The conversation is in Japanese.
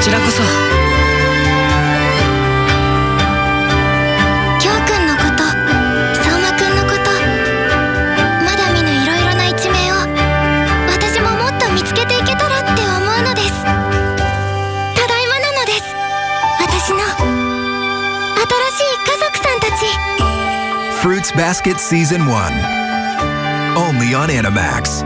ちらこそ。きょうくんのこと相馬くんのことまだ見ぬいろいろな一面を私ももっと見つけていけたらって思うのです。ただいまなのです。私の新しい家族さんたち。Fruits Basket Season 1 Only on Animax.